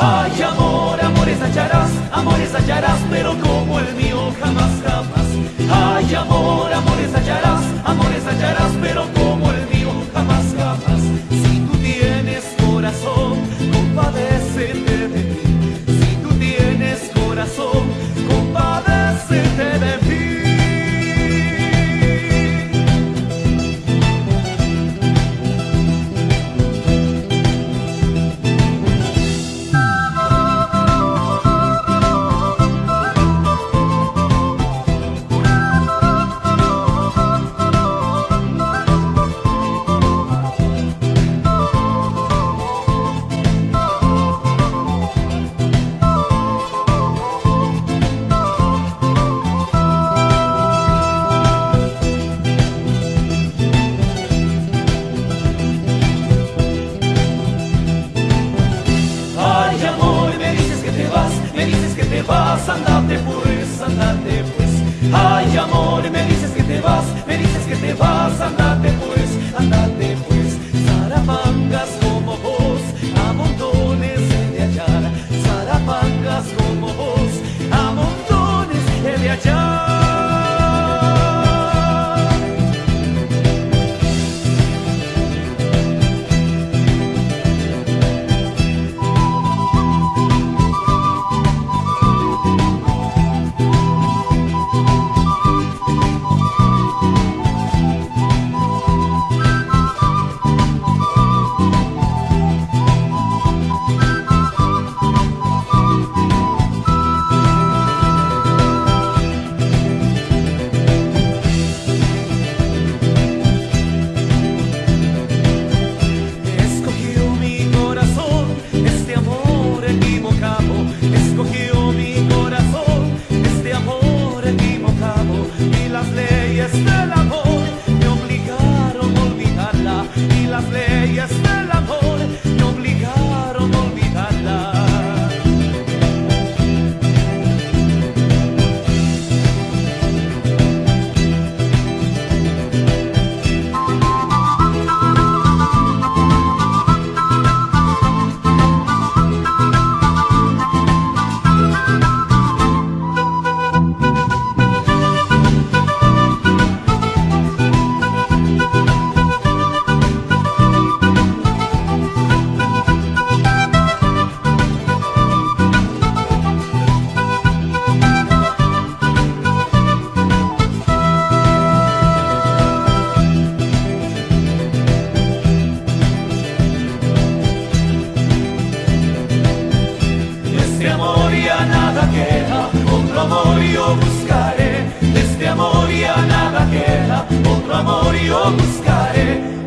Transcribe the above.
Ay, amor, amores hallarás, amores hallarás, pero como el mío jamás, jamás. Ay, amor. passando Otro amor yo buscaré, de este amor ya nada queda, otro amor yo buscaré.